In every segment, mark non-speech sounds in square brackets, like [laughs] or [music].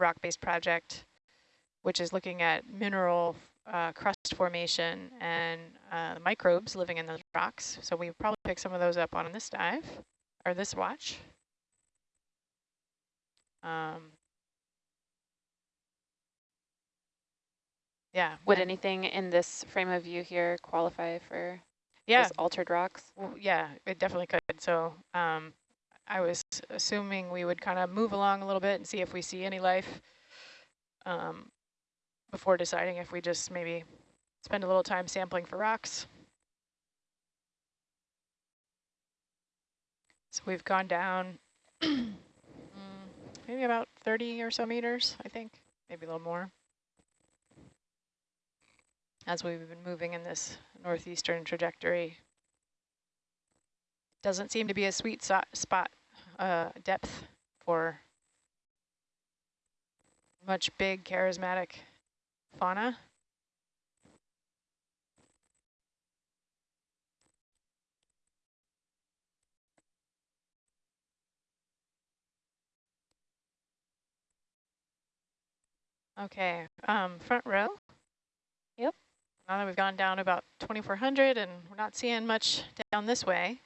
rock-based project, which is looking at mineral uh, crust formation and uh, microbes living in those rocks. So we probably pick some of those up on this dive or this watch. Um, yeah. Would anything in this frame of view here qualify for yeah. altered rocks? Well, yeah, it definitely could. So um, I was assuming we would kind of move along a little bit and see if we see any life um, before deciding if we just maybe spend a little time sampling for rocks. So we've gone down [clears throat] mm, maybe about 30 or so meters, I think, maybe a little more. As we've been moving in this northeastern trajectory. Doesn't seem to be a sweet so spot uh, depth for much big charismatic fauna. Okay, um, front row. Yep. Now that we've gone down about 2,400 and we're not seeing much down this way.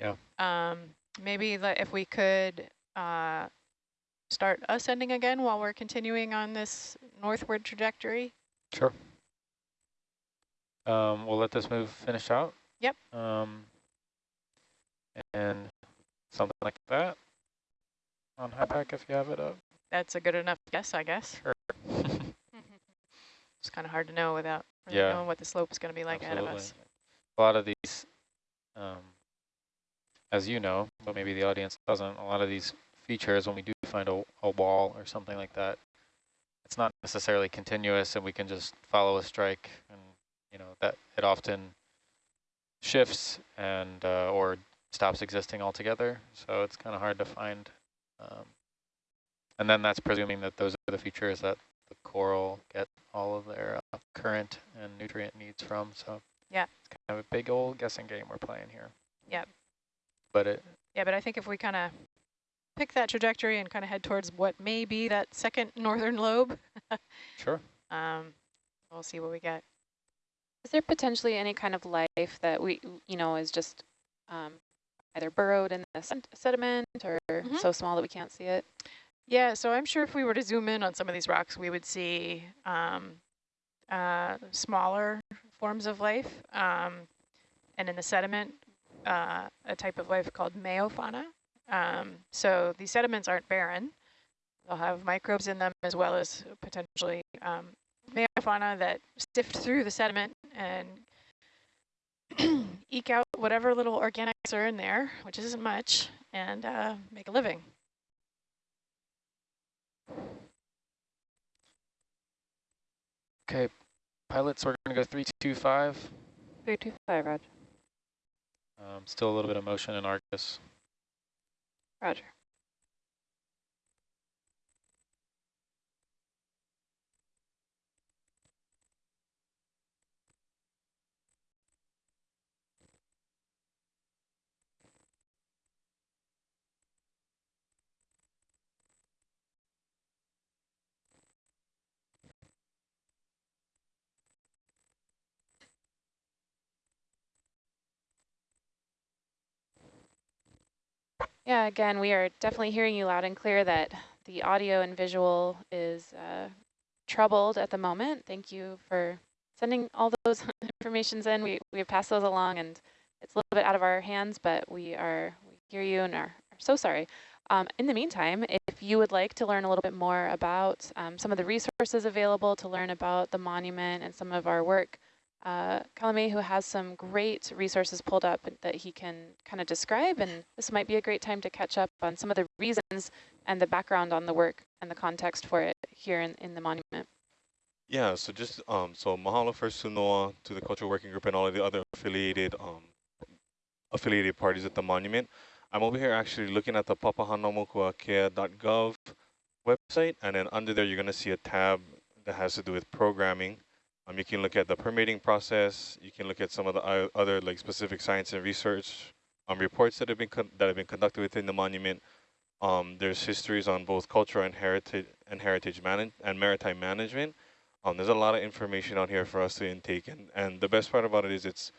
Yeah. Um, maybe if we could uh, start ascending again while we're continuing on this northward trajectory. Sure. Um, we'll let this move finish out. Yep. Um, and something like that on HYPACK if you have it up. That's a good enough guess, I guess. Sure. [laughs] [laughs] it's kind of hard to know without really yeah. knowing what the slope is going to be like Absolutely. ahead of us. A lot of these, um, as you know, but maybe the audience doesn't, a lot of these features, when we do find a, a wall or something like that, it's not necessarily continuous and we can just follow a strike and, you know, that it often shifts and uh, or stops existing altogether. So it's kind of hard to find. Um, and then that's presuming that those are the features that the coral get all of their uh, current and nutrient needs from. So yeah, it's kind of a big old guessing game we're playing here. Yeah. But it. Yeah, but I think if we kind of pick that trajectory and kind of head towards what may be that second [laughs] northern lobe. sure. [laughs] Um, we'll see what we get. Is there potentially any kind of life that we, you know, is just um, either burrowed in the sediment or mm -hmm. so small that we can't see it? Yeah, so I'm sure if we were to zoom in on some of these rocks, we would see um, uh, smaller forms of life. Um, and in the sediment, uh, a type of life called meiofauna. Um, so these sediments aren't barren. They'll have microbes in them as well as potentially um, meiofauna that sift through the sediment and [clears throat] eke out whatever little organics are in there, which isn't much, and uh, make a living. Okay, pilots, we're going to go 325. 325, Roger. Um, still a little bit of motion in Argus. Roger. Yeah, again, we are definitely hearing you loud and clear that the audio and visual is uh, troubled at the moment. Thank you for sending all those [laughs] informations in. We, we have passed those along and it's a little bit out of our hands, but we are we hear you and are, are so sorry. Um, in the meantime, if you would like to learn a little bit more about um, some of the resources available to learn about the monument and some of our work, uh, Kalame, who has some great resources pulled up that he can kind of describe, and this might be a great time to catch up on some of the reasons and the background on the work and the context for it here in, in the monument. Yeah, so just, um, so mahalo first to NOAA, to the Cultural Working Group and all of the other affiliated um, affiliated parties at the monument. I'm over here actually looking at the papahanaumokuakea.gov website, and then under there you're going to see a tab that has to do with programming. Um, you can look at the permitting process. You can look at some of the other like specific science and research um, reports that have been that have been conducted within the monument. Um, there's histories on both culture and heritage and heritage man and maritime management. Um, there's a lot of information out here for us to intake, and and the best part about it is it's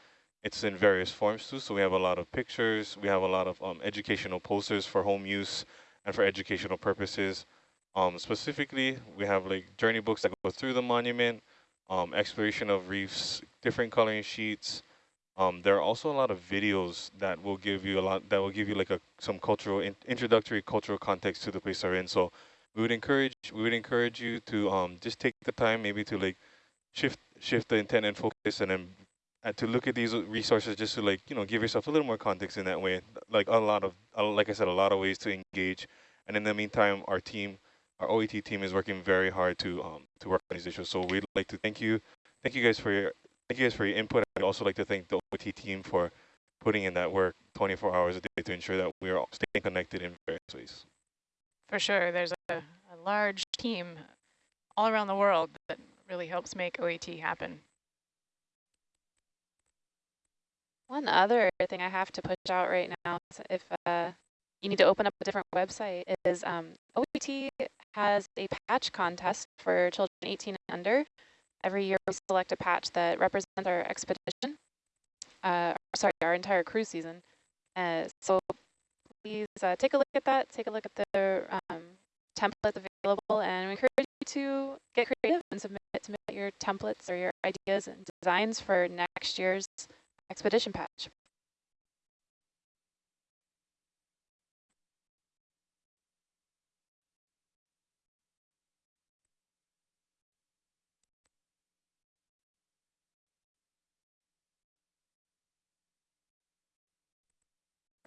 it's in various forms too. So we have a lot of pictures, we have a lot of um, educational posters for home use and for educational purposes. Um, specifically, we have like journey books that go through the monument, um, exploration of reefs, different coloring sheets. Um, there are also a lot of videos that will give you a lot, that will give you like a some cultural in, introductory cultural context to the place they're in. So we would encourage we would encourage you to um, just take the time maybe to like shift shift the intent and focus and then uh, to look at these resources just to like you know give yourself a little more context in that way like a lot of uh, like i said a lot of ways to engage and in the meantime our team our OET team is working very hard to um to work on these issues. So we'd like to thank you. Thank you guys for your thank you guys for your input. I'd also like to thank the OET team for putting in that work 24 hours a day to ensure that we are all staying connected in various ways. For sure, there's a, a large team all around the world that really helps make OET happen. One other thing I have to push out right now, is if uh, you need to open up a different website, is um, OET has a patch contest for children 18 and under. Every year we select a patch that represents our expedition, uh, sorry, our entire cruise season. Uh, so please uh, take a look at that, take a look at the um, templates available, and we encourage you to get creative and submit, submit your templates or your ideas and designs for next year's expedition patch.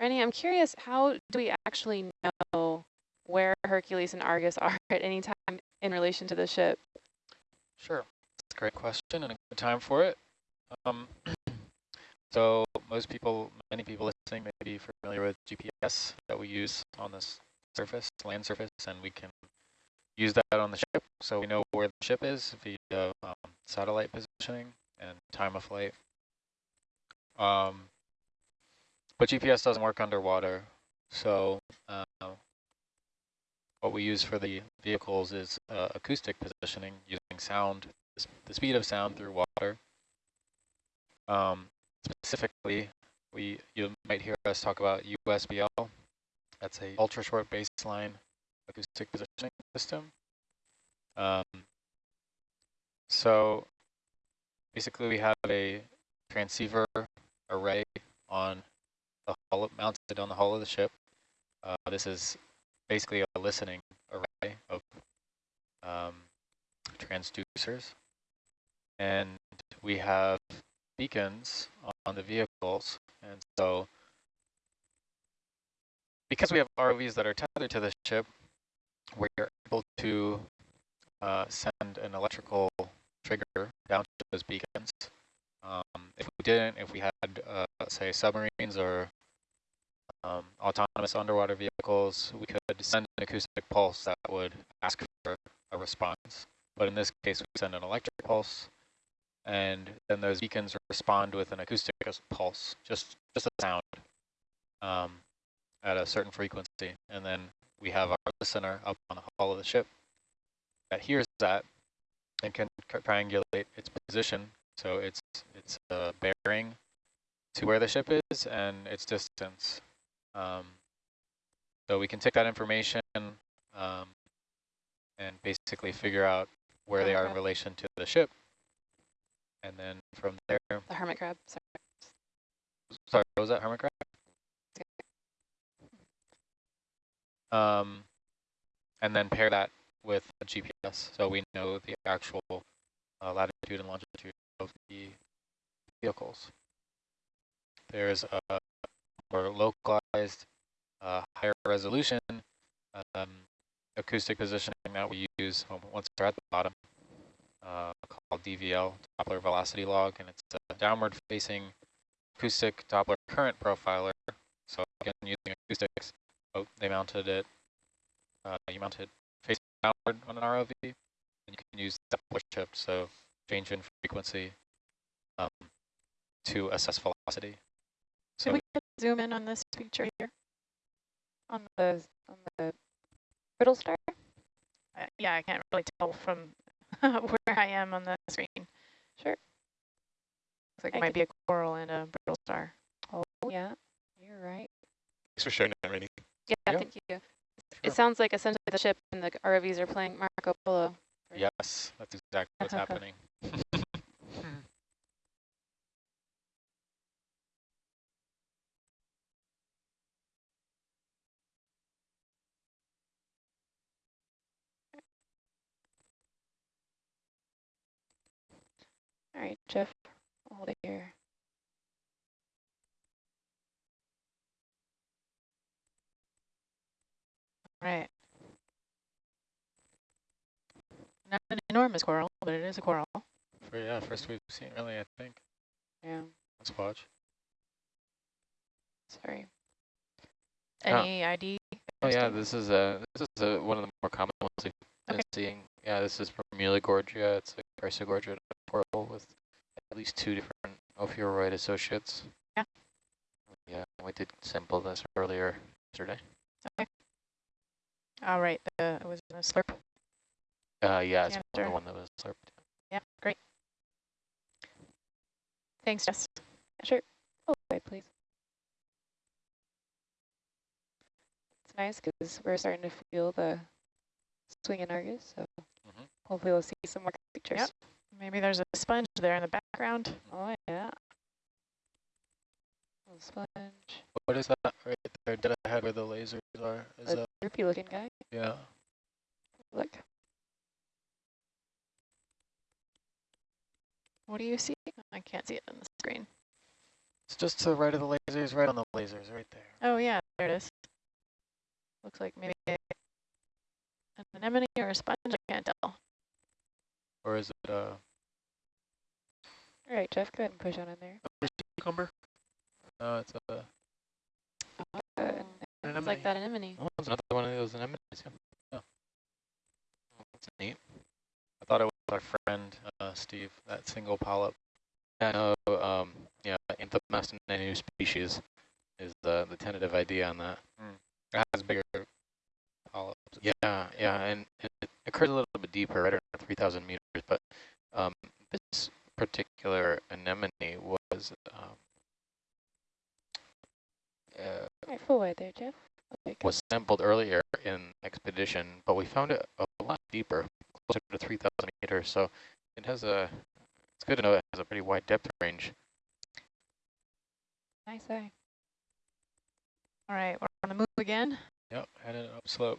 Rennie, I'm curious, how do we actually know where Hercules and Argus [laughs] are at any time in relation to the ship? Sure, that's a great question and a good time for it. Um, [clears throat] so most people, many people listening may be familiar with GPS that we use on this surface, land surface, and we can use that on the ship. So we know where the ship is via um, satellite positioning and time of flight. Um, but GPS doesn't work underwater. So uh, what we use for the vehicles is uh, acoustic positioning using sound, the speed of sound through water. Um, specifically, we you might hear us talk about USBL. That's a ultra short baseline acoustic positioning system. Um, so basically, we have a transceiver array on the hull, mounted on the hull of the ship. Uh, this is basically a listening array of um, transducers. And we have beacons on the vehicles. And so because we have ROVs that are tethered to the ship, we're able to uh, send an electrical trigger down to those beacons. Um, if we didn't, if we had, uh, say, submarines or um, autonomous underwater vehicles, we could send an acoustic pulse that would ask for a response. But in this case, we send an electric pulse, and then those beacons respond with an acoustic pulse, just just a sound um, at a certain frequency. And then we have our listener up on the hull of the ship that hears that and can triangulate its position. So it's it's a bearing to where the ship is and its distance. Um, so we can take that information um, and basically figure out where they are in relation to the ship. And then from there, The hermit crab, sorry. sorry, what was that hermit crab? Um, and then pair that with a GPS, so we know the actual uh, latitude and longitude of the vehicles. There's a more localized, uh, higher resolution um, acoustic positioning that we use once we're at the bottom, uh, called DVL, Doppler Velocity Log, and it's a downward-facing acoustic Doppler current profiler. So again, using acoustics, oh, they mounted it, uh, you mount it facing downward on an ROV, and you can use Doppler shift, so change in frequency um, to assess velocity. So we could zoom in on this feature here. On the, on the brittle star? Uh, yeah, I can't really tell from [laughs] where I am on the screen. Sure. Looks like I it might be a coral and a brittle star. Oh, yeah, you're right. Thanks for sharing that, Rainy. Yeah, Yeah. thank you. Sure. It sounds like essentially the ship and the ROVs are playing Marco Polo. Yes, that's exactly what's [laughs] happening. All right, Jeff, hold it here. All right. Not an enormous coral, but it is a coral. For yeah, first we've seen really, I think. Yeah, Let's watch. sorry. Yeah. Any ID? Oh yeah, this is a this is a, one of the more common ones Okay. seeing. Yeah, this is from Muligorgia. It's a Chrysogorgia coral with at least two different ophiuroid associates. Yeah. Yeah, we did sample this earlier yesterday. Okay. All right, uh, it was in a slurp. Uh, yeah, it's the one that was slurped. Yeah, great. Thanks, Jess. Sure. Oh, wait, please. It's nice because we're starting to feel the swing in Argus, so Mhm. hopefully we'll see some more pictures. Yep. Maybe there's a sponge there in the background. Oh, yeah. Little sponge. What is that right there dead ahead where the lasers are? Is A that droopy looking guy. yeah? Look. What do you see? I can't see it on the screen. It's just to the right of the lasers, right on the lasers, right there. Oh, yeah, there it is. Looks like maybe a- an anemone or a sponge, I can't tell. Or is it uh? All right, Jeff, go ahead and push on in there. A Cucumber? No, it's a. Uh, An it's like that anemone. Oh, it's another one of those anemones. Yeah. Oh. That's neat. I thought it was our friend uh, Steve, that single polyp. I know. Um, yeah, Anthomas in any new species is the the tentative idea on that. It has bigger polyps. Yeah, yeah, and, and it occurs a little bit deeper, right around 3,000 meters. But um, this particular anemone was um, uh, All right, full wide there, Jeff. Okay, was sampled earlier in expedition, but we found it a lot deeper, closer to 3,000 meters. So it has a, it's good to know it has a pretty wide depth range. Nice eye. All right, we're on the move again. Yep, headed up slope.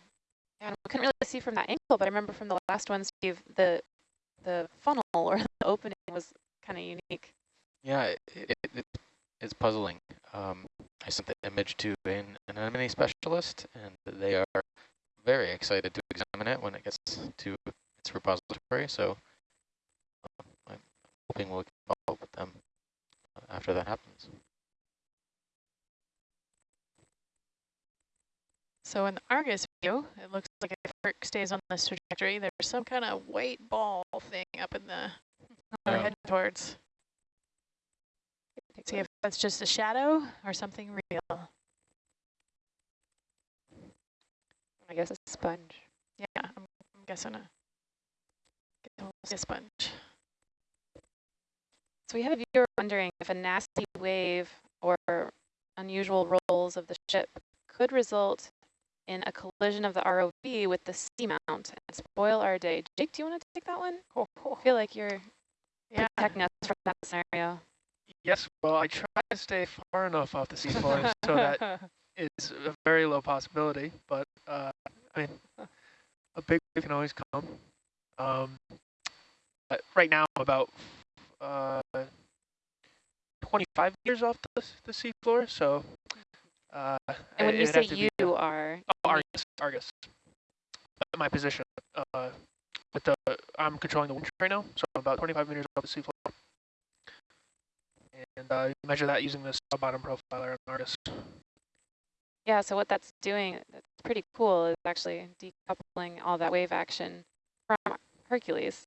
Yeah, I couldn't really see from that angle, but I remember from the last one, Steve, the the funnel or [laughs] the opening was kind of unique. Yeah, it, it, it, it's puzzling. Um, I sent the image to an anemone specialist, and they are very excited to examine it when it gets to its repository. So uh, I'm hoping we'll follow up with them uh, after that happens. So in the Argus view, it looks like if Herc stays on this trajectory, there's some kind of white ball thing up in the we're Yeah. heading towards. Take a See if that's just a shadow or something real. I guess a sponge. Yeah, I'm, I'm guessing a, guessing we'll see a sponge. So we have a viewer wondering if a nasty wave or unusual rolls of the ship could result in a collision of the ROV with the seamount and spoil our day. Jake, do you want to take that one? I feel like you're Yeah, protecting us from that scenario. Yes, well, I try to stay far enough off the seafloor so that [laughs] it's a very low possibility, but uh, I mean, a big wave can always come. Um, but right now, I'm about uh, 25 meters off the, s- the seafloor, so. Uh, And when you say have to be- you are, Oh, Argus, Argus. My position. Uh, with the, I'm controlling the wind right now, so I'm about 25 meters off the seafloor. And uh, measure that using this bottom profiler on Argus. yeah, so what that's doing, that's pretty cool, is actually decoupling all that wave action from Hercules.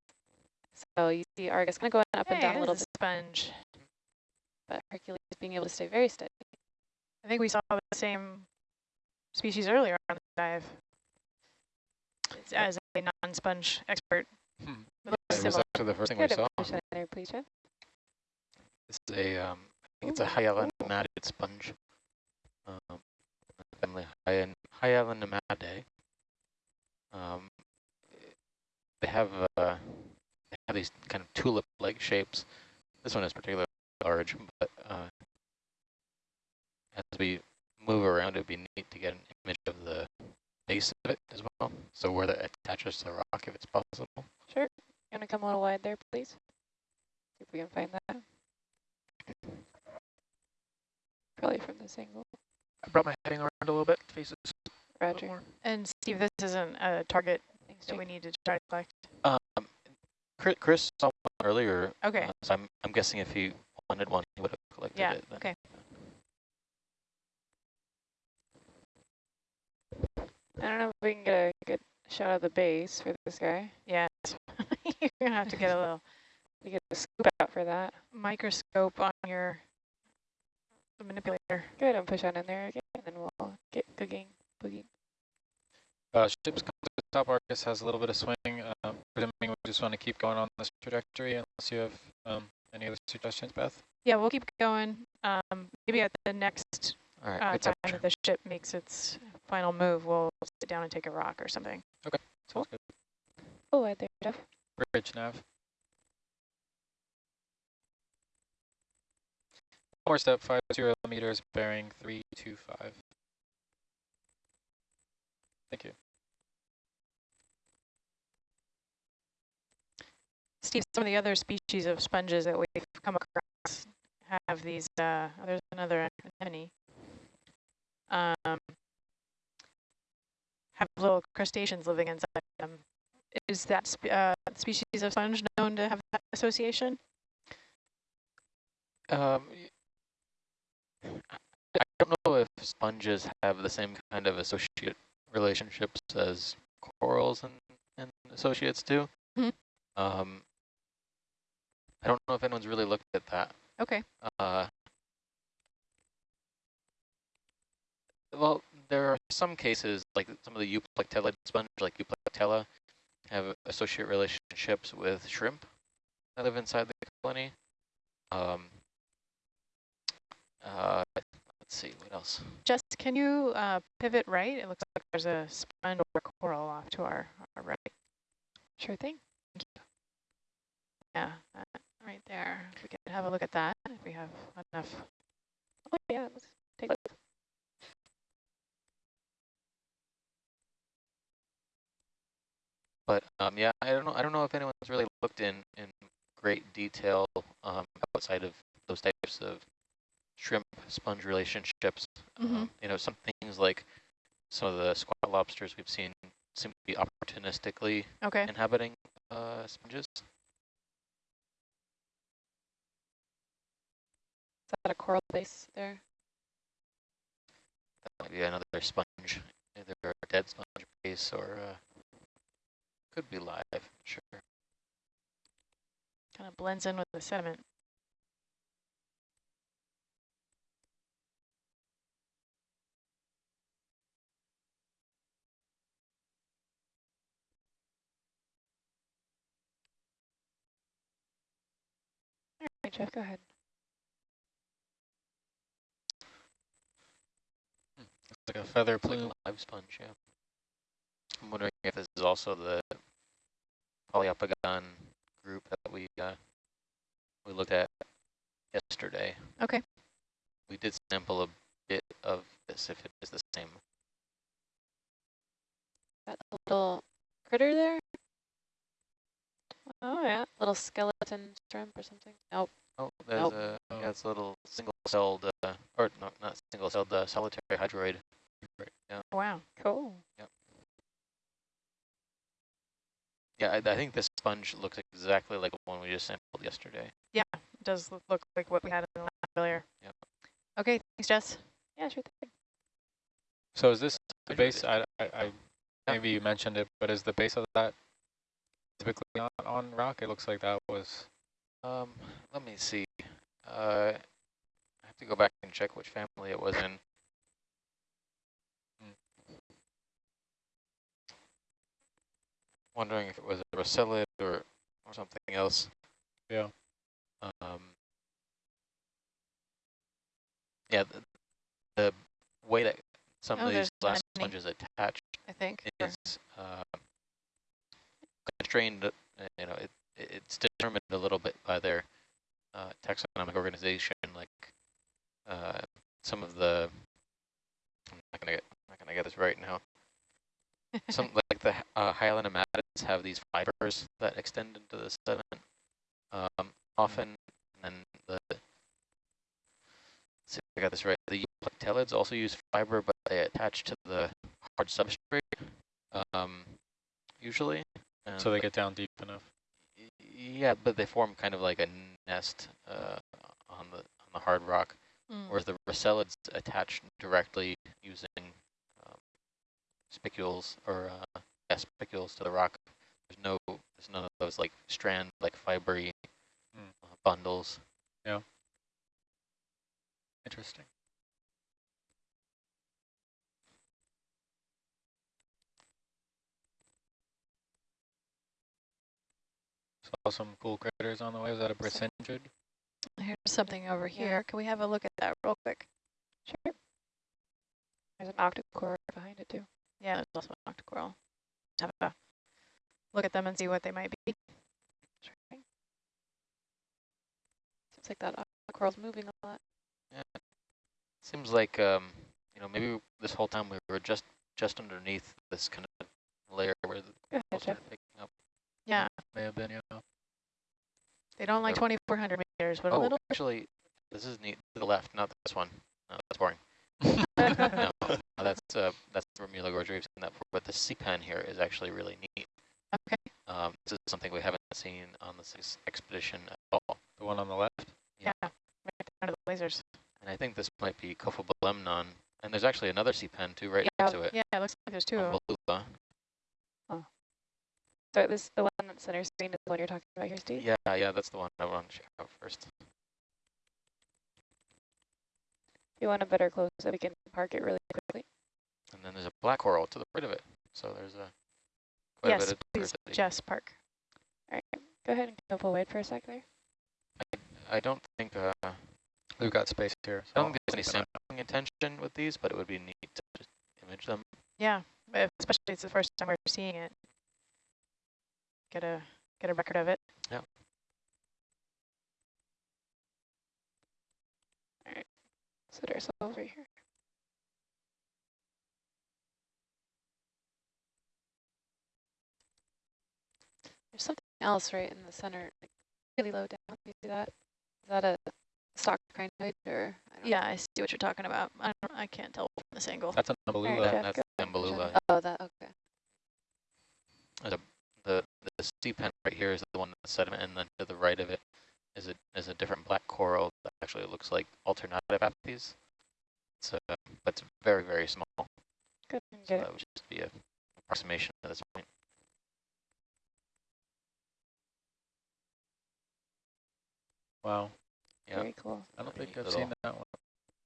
So you see Argus kind of going up and down a little there's bit, sponge. but Hercules being able to stay very steady. I think we saw the same species earlier on the dive. As a non-sponge expert. Hmm. It It was similar. actually the first thing we saw. push there, please, Jeff. This is a, um, I think it's a Hyalonematid sponge. Um, family Hyan- Hyalonematidae. Um, they have uh, they have these kind of tulip-like shapes. This one is particularly large, but uh, as we move around, it'd be neat to get an image of the base of it as well. So where that attaches to the rock, if it's possible. Sure. You want to come a little wide there, please? See if we can find that. Probably from this angle. I brought my heading around a little bit, faces a little Roger. more. And Steve, this isn't a target Thanks, that we need to try to collect. Um, Chris, Chris saw one earlier. Okay. uh, so I'm I'm guessing if he wanted one, he would have collected Yeah, it. then. okay. I don't know if we can get a good shot of the base for this guy. Yeah, [laughs] you're gonna have to get a little [laughs] you get a scoop out for that. microscope on your manipulator. Good, and push on in there again, and then we'll get cooking, boogie. Uh, ships come to the top. Argus has a little bit of swing. Uh, presuming we just want to keep going on this trajectory, unless you have um, any other suggestions, Beth. Yeah, we'll keep going. Um, maybe at the next All right. uh, good time that the ship makes its final move, we'll sit down and take a rock or something. Sounds good. Oh, right there, Jeff. Bridge nav. More step five zero meters, bearing three two five. Thank you. Steve, some of the other species of sponges that we've come across have these, uh, there's another anemone. Um, have little crustaceans living inside them. Is that spe uh, species of sponge known to have that association? Um, I don't know if sponges have the same kind of associate relationships as corals and, and associates do. Mhm. Um, I don't know if anyone's really looked at that. Okay. Uh, well, there are some cases, like some of the euplectella sponge, like euplectella, have associate relationships with shrimp that live inside the colony. Um, uh, let's see, what else? Jess, can you uh, pivot right? It looks like there's a sponge or coral off to our, our right. Sure thing. Yeah, that right there. We can have a look at that if we have enough. Oh, yeah, let's take a look. But um, yeah, I don't know. I don't know if anyone's really looked in in great detail um, outside of those types of shrimp sponge relationships. Mhm. Um, you know, some things like some of the squat lobsters we've seen seem to be opportunistically Okay. inhabiting uh, sponges. Is that a coral base there? That might be another sponge, either a dead sponge base or uh, could be live. Sure. Kind of blends in with the sediment. All right, Jeff, go ahead. Looks like a feather plume live sponge, yeah. I'm wondering if this is also the Poliopogon group that we uh, we looked at yesterday. Okay. We did sample a bit of this if it is the same. That little critter there? Oh, yeah. Little skeleton shrimp or something. Nope. Oh, there's Nope. a yeah, it's a little single-celled uh, or not not single-celled uh, solitary hydroid. Right, yeah, Wow. Cool. Yeah. I, I think this sponge looks exactly like the one we just sampled yesterday. Yeah, it does look, look like what we had in the lab earlier. Yep. Okay, thanks, Jess. Yeah, sure thing. So is this the base? I, I, I maybe you mentioned it, but is the base of that typically not on rock? It looks like that was. Um, let me see. Uh, I have to go back and check which family it was in. Wondering if it was a rossellid or, or something else. Yeah. Um, yeah, the, the way that some Oh, of these there's glass many. sponges attach I think. is uh, constrained, uh, you know, it, it's determined a little bit by their uh, taxonomic organization, like uh, some of the, I'm not gonna get, I'm not gonna get this right now. Some, like the uh, hyalonematids have these fibers that extend into the sediment um, often, and the, see if I got this right, the plectellids also use fiber, but they attach to the hard substrate, um, usually. So they get down deep enough. Yeah, but they form kind of like a nest uh, on the on the hard rock, Mm. whereas the rossellids attach directly using spicules or uh, yeah, spicules to the rock. There's no, there's none of those like strand, like fibery Mm. uh, bundles. Yeah. Interesting. Saw some cool critters on the way. Was that a brisingid? Here's something over Yeah. here. Can we have a look at that real quick? Sure. There's an octocore behind it too. Yeah, there's also an octocoral. Have a look at them and see what they might be. Seems like that octocoral's moving a lot. Yeah. Seems like um, you know maybe this whole time we were just just underneath this kind of layer where the corals are picking up. Yeah, May have been, yeah. they don't like 2,400 meters, but a Oh, little. actually, this is neat. To the left, not this one. No, that's boring. [laughs] [laughs] no, [laughs] that's uh, that's the Remula Gorge. We've seen that before, but the sea pen here is actually really neat. Okay. Um, this is something we haven't seen on this expedition at all. The one on the left? Yeah, right down to the lasers. And I think this might be Kophobelemnon. And there's actually another sea pen too, right Yeah, next to it. Yeah, it looks like there's two of them. Convolula. So this the one that's center screen is the one you're talking about here, Steve? Yeah, yeah, that's the one I want to check out first. If you want a better close up, we can park it really quickly. And then there's a black coral to the right of it. So there's a quite a Yes, bit of please. Jess Park. All right, go ahead and go wide for a sec there. I don't think uh, We've got space here. so don't I'll think there's any keep an eye sampling intention with these, but it would be neat to just image them. Yeah, especially it's the first time we're seeing it. Get a get a record of it. Yeah. All right, sit ourselves right here. Else right in the center, like really low down. You see that? Is that a stock crinoid or? I don't know. Yeah, I see what you're talking about. I don't, I can't tell from this angle. That's a All right, Nambulula. That's go the ahead, Umbellula. Jeff. Oh, that okay. The the sea pen right here is the one that's sediment, and then to the right of it is a is a different black coral that actually looks like alternative apathes. It's uh, but it's very very small. Good. So that would just be a approximation at this point. Wow. Yeah, Very cool. I don't think I've little. seen that one.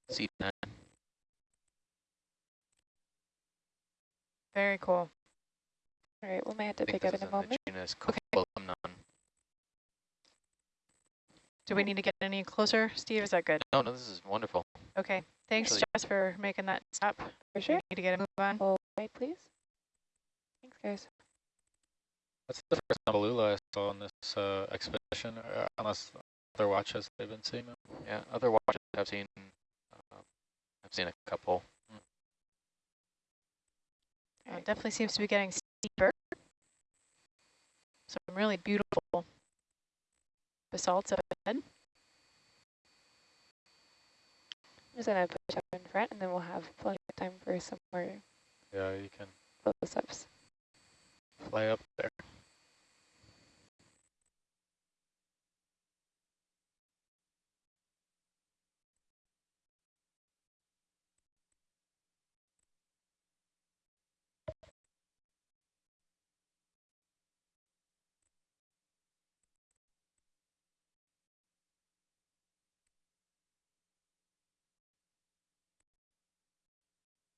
sea pen. Very cool. All right, we might have to I pick up in a moment. genus Okay. Do we need to get any closer, Steve? Is that good? No, no, this is wonderful. Okay. Thanks, Actually- Jess, for making that stop. For We sure. need to get a move on. Full wide, please. Thanks, guys. That's the first Nambulula I saw on this uh, expedition, uh, unless other watches they've been seeing them. Yeah, other watches I've seen, uh, I've seen a couple. It definitely seems to be getting steeper. Some really beautiful basalts up ahead. I'm just gonna push up in front, and then we'll have plenty of time for some more Yeah, you can close-ups. fly up there.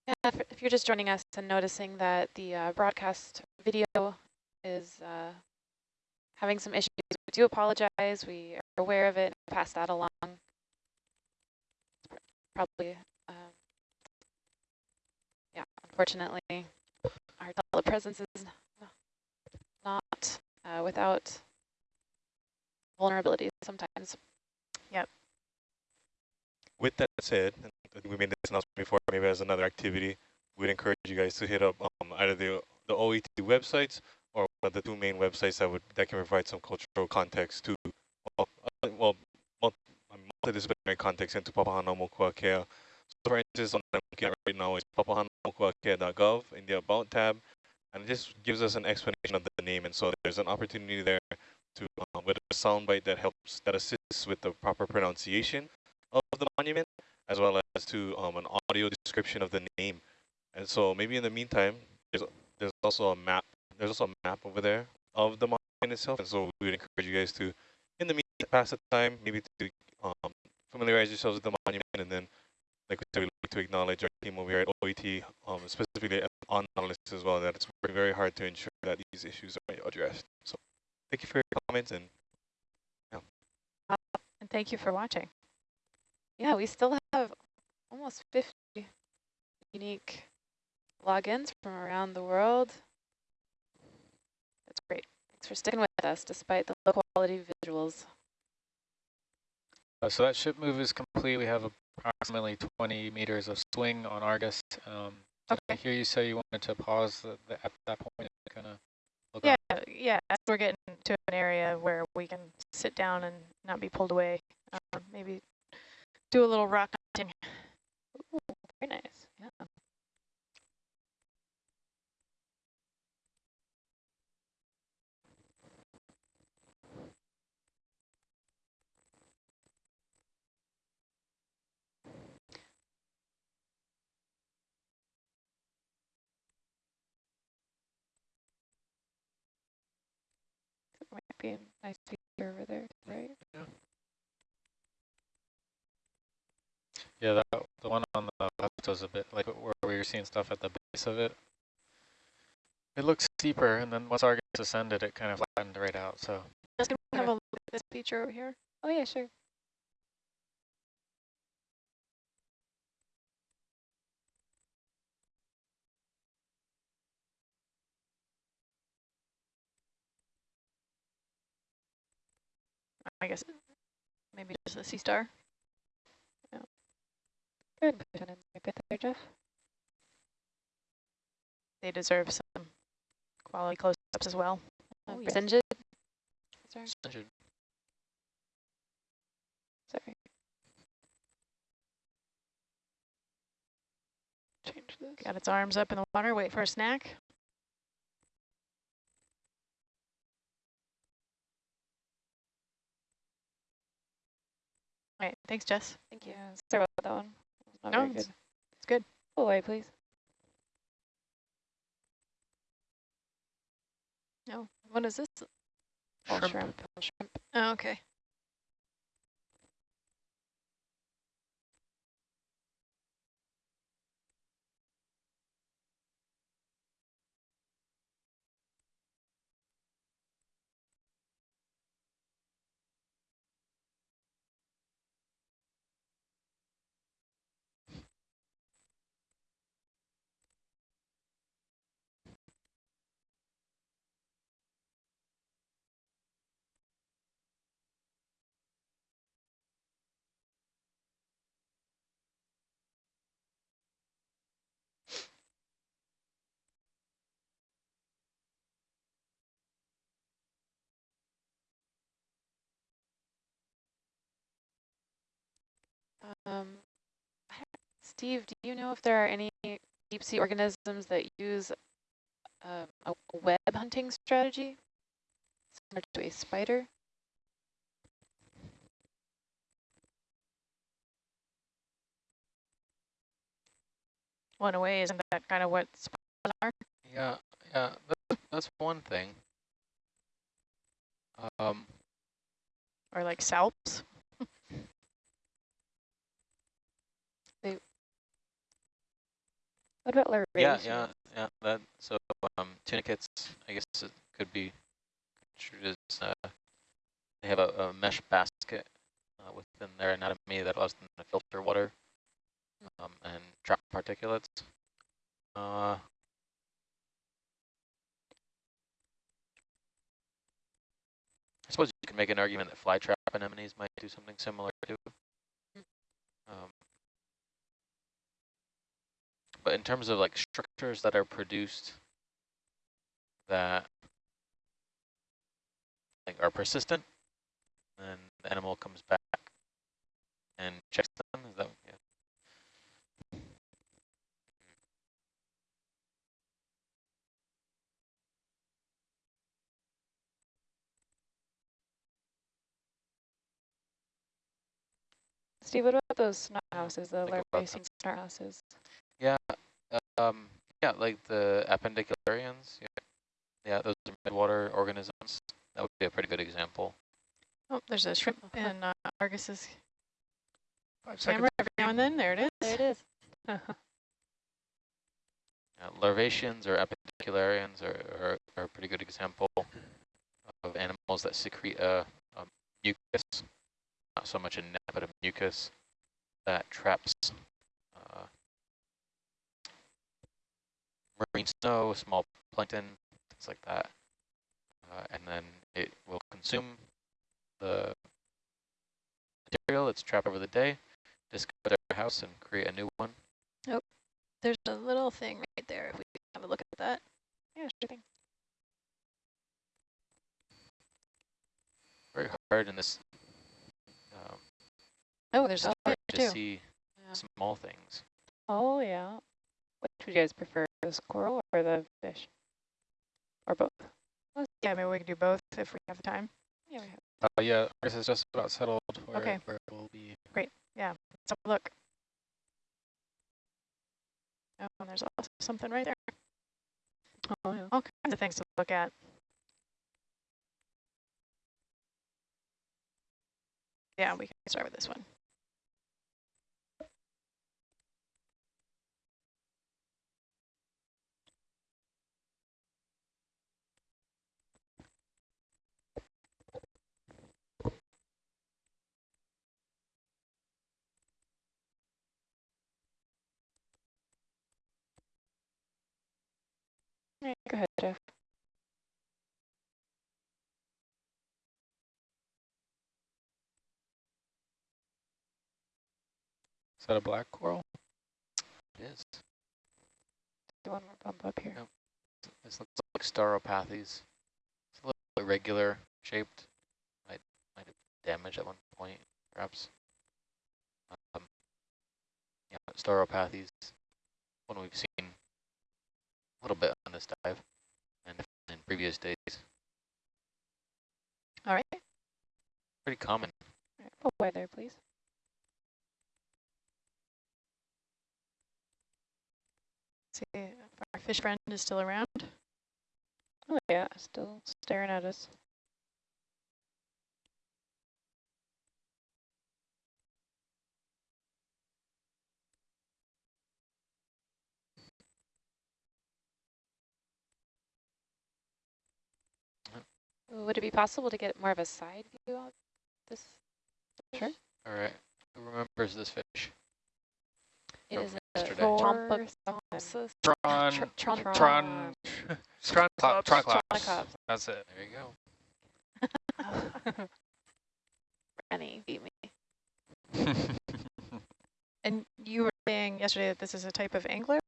Yeah, if, if you're just joining us and noticing that the uh, broadcast video is uh, having some issues. We do apologize. We are aware of it. And pass that along. Probably, um, yeah. Unfortunately, our telepresence is not uh, without vulnerabilities sometimes. Yep. With that said, and I think we made this announcement before, maybe as another activity, we'd encourage you guys to hit up um, either the the OET websites or one of the two main websites that would that can provide some cultural context to well, uh, well mul- multidisciplinary context into Papahanaumokuakea. So for instance, on I'm looking at right now is papahanaumokuakea.gov in the About tab, and it just gives us an explanation of the name. And so there's an opportunity there to um, with a soundbite that helps that assists with the proper pronunciation of the monument, as well as to um, an audio description of the name. And so maybe in the meantime, there's there's also a map. There's also a map over there of the monument itself. And so we would encourage you guys to, in the meantime, pass the time, maybe to um, familiarize yourselves with the monument, and then, like we said, we like to acknowledge our team over here at OET, um, specifically on Nautilus as well, that it's working very hard to ensure that these issues are addressed. So thank you for your comments and yeah. And thank you for watching. Yeah, we still have almost 50 unique logins from around the world. That's great. Thanks for sticking with us despite the low quality visuals. Uh, so that ship move is complete. We have approximately 20 meters of swing on Argus. Um, did I hear you say you wanted to pause the, the, at that point and kind of look Yeah, around? yeah. as We're getting to an area where we can sit down and not be pulled away. Um, maybe do a little rock hunting. Ooh, very nice. Yeah. Might be a nice feature over there, right? Yeah, that, the one on the left was a bit like where we were seeing stuff at the base of it. It looks steeper, and then once Argus ascended, it kind of flattened right out. So Just gonna have a look at this feature over here. Oh yeah, sure. I guess maybe just a sea star. Good. Put it in there, good there, Jeff. They deserve some quality close-ups as well. Uh, Oh, yes. Sinjid. Sorry. Hundred. Sorry. Change this. Got its arms up in the water, wait for a snack. All right, thanks, Jess. Thank you. Sorry about that one. Not No, very it's- good. it's good. Pull away, please. No, what is this? Shrimp. shrimp. shrimp. Oh, okay. Um, Steve, do you know if there are any deep sea organisms that use uh, a web hunting strategy similar to a spider? One away, isn't that kind of what spiders are? Yeah, yeah, that's, that's one thing. Um, Or like salps? What about larvaceans? yeah, yeah, yeah. That so um, tunicates, I guess, it could be as uh, they have a, a mesh basket uh, within their anatomy that allows them to filter water um, and trap particulates. Uh, I suppose you can make an argument that flytrap anemones might do something similar too. Um, but in terms of like structures that are produced that like are persistent, and the animal comes back and checks them, is that yeah. Steve, what about those snot houses, the about larvacean snot houses? Yeah, um, yeah, like the appendicularians. Yeah, yeah, those are midwater organisms. That would be a pretty good example. Oh, there's a shrimp in uh, Argus's Five seconds. camera every now and then. There it is. There it is. [laughs] Yeah, larvaceans or appendicularians are, are, are a pretty good example of animals that secrete a, a mucus, not so much a net, but a mucus that traps uh, marine snow, small plankton, things like that. Uh, and then it will consume the material it's trapped over the day, discover their house and create a new one. There's a little thing right there. If we have a look at that. Yeah, sure thing. very hard in this um, Oh, there's a hard fish to too. see Yeah. small things. Oh, yeah. Which would you guys prefer, the squirrel or the fish? Or both? Yeah, maybe we can do both if we have the time. Yeah, we have. Uh, yeah, Argus is just about settled where, Okay. where it will be. Great, yeah, let's have a look. Oh, and there's also something right there. Oh, yeah. All kinds of things to look at. Yeah, we can start with this one. Right, go ahead, Jeff. Is that a black coral? It is. Do one more bump up here. Yep. This looks like stauropathes. It's a little irregular shaped. Might might have damaged at one point, perhaps. Um, yeah, stauropathes. One we've seen a little bit on this dive, and in previous days, All right. pretty common. All right, pull away there, please. See if our fish friend is still around. Oh, yeah, still staring at us. Would it be possible to get more of a side view of this? Sure. All right, who remembers this fish? It From is a yesterday. Chompa Tron, Tr- Tron- Tron, Strong Cla- clubs. Triclops. Triclops. That's it. There you go. [laughs] Rennie beat me. [laughs] And you were saying yesterday that this is a type of angler?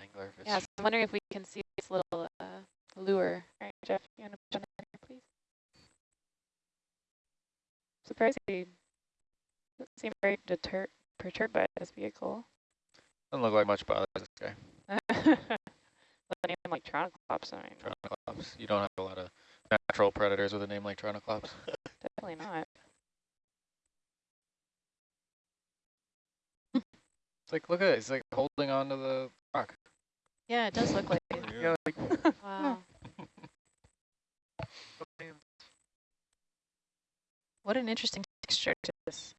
Anglerfish. Yeah, so I'm wondering if we can see this little uh, lure. All right, Jeff, you want to put on there, please? Surprisingly, doesn't seem very deter perturbed by this vehicle. Doesn't look like much bothers this guy. With a name like Troniclops, I mean, Tronoclops. You don't have a lot of natural predators with a name like Tronoclops. [laughs] definitely not. It's like, look at it. It's like holding on to the rock. Yeah, it does look like Yeah, like [laughs] Wow. What an interesting texture to this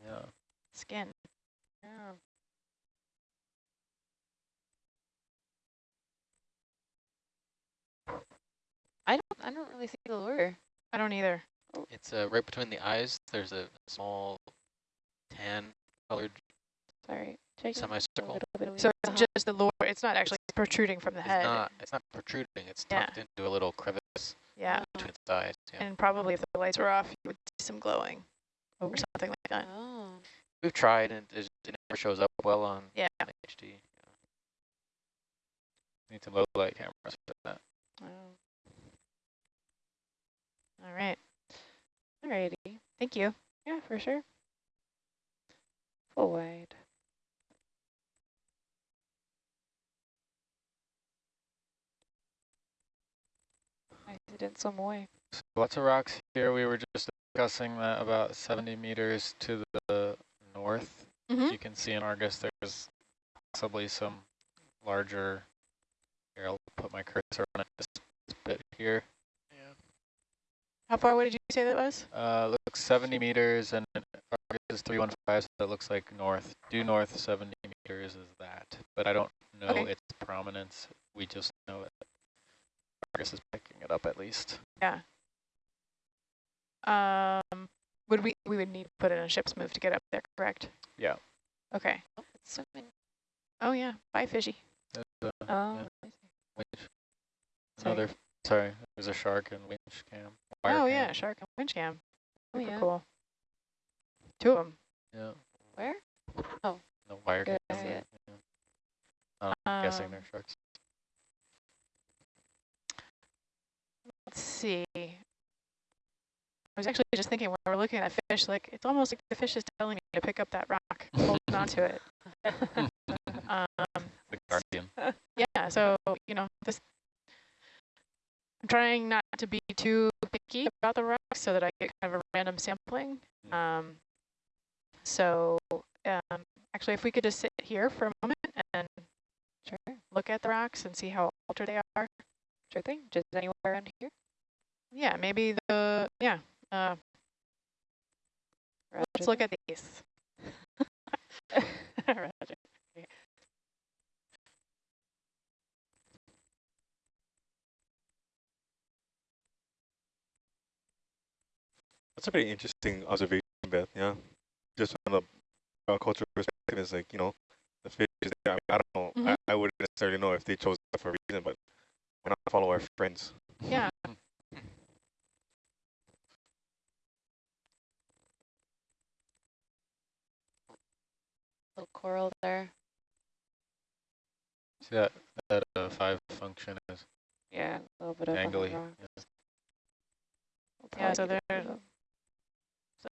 Yeah. skin. yeah. I don't. I don't really see the lure. I don't either. It's uh, right between the eyes. There's a small tan colored Sorry. Check a semicircle. So it's just the lower, It's not actually protruding from the It's head. not. It's not protruding. It's Yeah. tucked into a little crevice Yeah. between its eyes. Yeah. And probably if the lights were off, you would see some glowing or something like that. Oh. We've tried, and it it never shows up well on Yeah. HD. Need some low light cameras for that. oh. All right. Alrighty. Thank you. Yeah, for sure. Full wide. I didn't swim away. So lots of rocks here. We were just discussing that about 70 meters to the north. Mhm. You can see in Argus there's possibly some larger. Here, I'll put my cursor on it this bit here. Yeah. How far away did you say that was? Uh, looks 70 meters and Argus is 315, so that looks like north. Due north 70 meters is that, but I don't know Okay. its prominence. We just know that Argus is picking it up at least. Yeah. Um, would we we would need to put in a ship's move to get up there, correct? Yeah. Okay. Oh, it's swimming. Oh yeah. Bye, fishy. There's a Oh. Yeah. I see. winch. Sorry. Another, sorry, there's a shark and winch cam. wire oh cam. yeah, shark and winch cam. Oh Super yeah. cool. Two of them. Yeah, Where? Oh. The wire I cam. see it. yeah. I'm guessing Um, they're sharks. Let's see. I was actually just thinking when we're looking at that fish, like it's almost like the fish is telling me to pick up that rock, and hold onto it. [laughs] Um, The guardian. [laughs] yeah, so you know this. I'm trying not to be too picky about the rocks so that I get kind of a random sampling. Um, so um, actually, if we could just sit here for a moment and Sure. look at the rocks and see how altered they are. Sure thing. Just anywhere around here. Yeah, maybe the yeah. Uh, let's look at these. [laughs] Roger. That's a pretty interesting observation, Beth. Yeah, just from the uh, cultural perspective, is like you know, the fish is there. I, mean, I don't know. Mhm. I, I wouldn't necessarily know if they chose that for a reason, but why not follow our friends? Yeah. Little coral there. See that, that uh, five function is Yeah, a little bit of angly. yeah. Yeah, so there's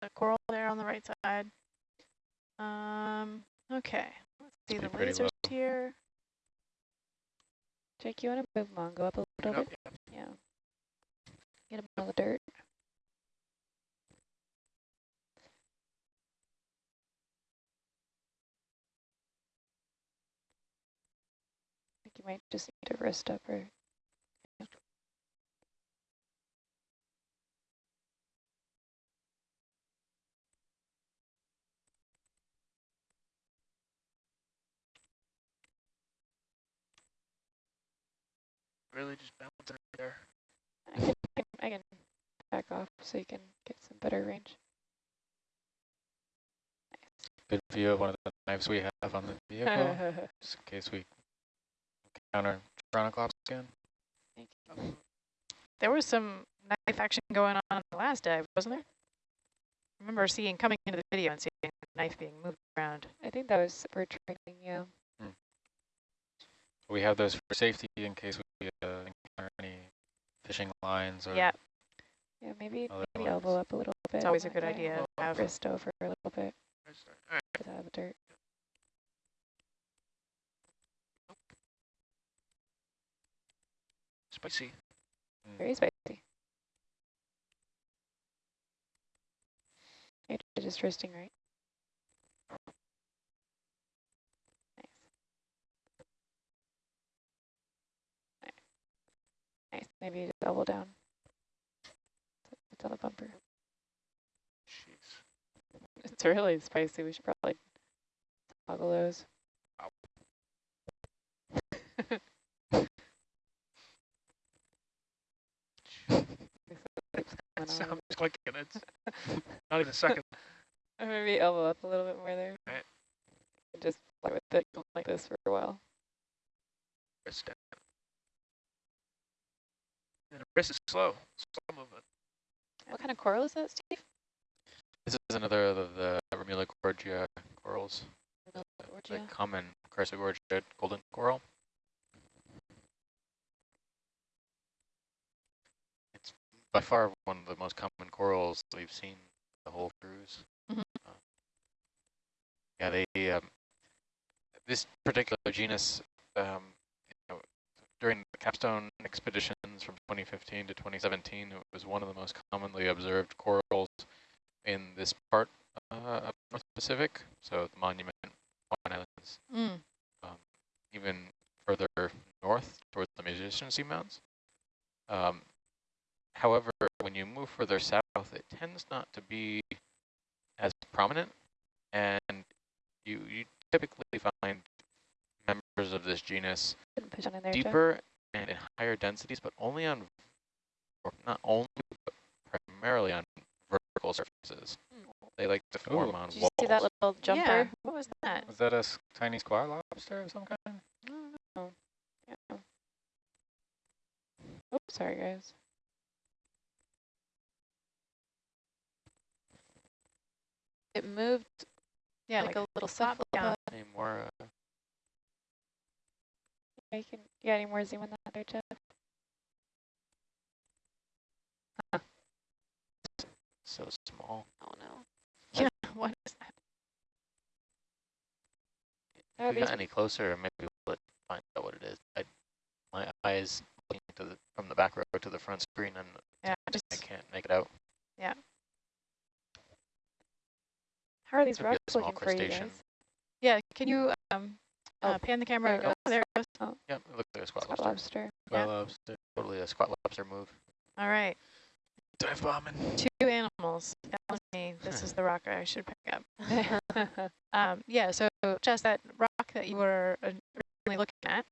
a coral there on the right side. Um. Okay. Let's see the lasers low. here. Jake, you want to move Mongo up a little bit? yep. Yeah. Get him on the dirt. I think you might just need to rest up or. Really just bouncing right there. I can, I can, I can back off so you can get some better range. Good view of one of the knives we have on the vehicle, [laughs] just in case we encounter Chronoclops again. Thank you. There was some knife action going on on the last dive, wasn't there? I remember seeing coming into the video and seeing the knife being moved around. I think that was for training you. We have those for safety in case we uh, encounter any fishing lines or Yeah, Yeah, maybe, maybe elbow up a little bit. it's always a good idea have. Wrist over a little bit Right start. All right. to have dirt. Spicy. Mm. Very spicy. You're just resting, right? Nice. Nice. Nice. Maybe double down. It's on the bumper. Jeez. It's really spicy. We should probably toggle those. [laughs] It's, on. I'm um, just clicking. It's [laughs] not even a second. Maybe elbow up a little bit more there. Right. Just play with it like this for a while. Wrist down. And the wrist is slow. Slow movement. What kind of coral is that, Steve? This is another of the Remula gorgia corals, the Georgia? common Chrysogorgia golden coral. By far one of the most common corals we've seen the whole cruise. Mhm. Uh, yeah, they um, this particular genus um, you know, during the capstone expeditions from 2015 to 2017, it was one of the most commonly observed corals in this part uh, of North Pacific, so the Monument, Hawaiian Islands, Mm. um, even further north towards the Musician Seamounts. Um, however, when you move further south, it tends not to be as prominent, and you, you typically find members of this genus Didn't push on in there, deeper and in higher densities, but only on, or not only, but primarily on vertical surfaces. Hmm. They like to form Ooh. on Did you walls. see that little jumper? Yeah, what was that? Was that a tiny squat lobster of some kind? I don't know. Yeah. Oops, sorry guys. It moved Yeah, like, like, a little flop down. Any more uh, Yeah, you can, yeah, any more zoom on that there, Jeff? so small? Oh no. yeah, [laughs] what is that? That If we got any closer, maybe we'll find out what it is. I, my eyes looking to the from the back row to the front screen, and Yeah, I can't make it out. How are these Could be a rocks looking for you guys? yeah. Can you um Oh, uh, pan the camera? there it Oh, goes. there it goes. Yep, it looks like a squat Squat lobster. lobster. Yeah. Lobster. Totally a squat lobster move. All right, Dive bombing. two animals. That me. This is the rock I should pick up. [laughs] [laughs] Um, yeah, so just that rock that you were originally looking at.